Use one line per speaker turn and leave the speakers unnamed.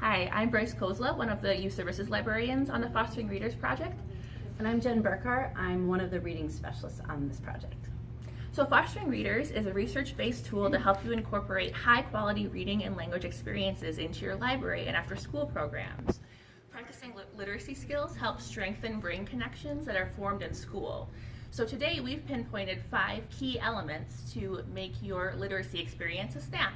Hi, I'm Bryce Kozla, one of the Youth Services Librarians on the Fostering Readers Project.
And I'm Jen Burkhart. I'm one of the reading specialists on this project.
So Fostering Readers is a research-based tool to help you incorporate high-quality reading and language experiences into your library and after-school programs. Practicing literacy skills helps strengthen brain connections that are formed in school. So today we've pinpointed five key elements to make your literacy experience a snap.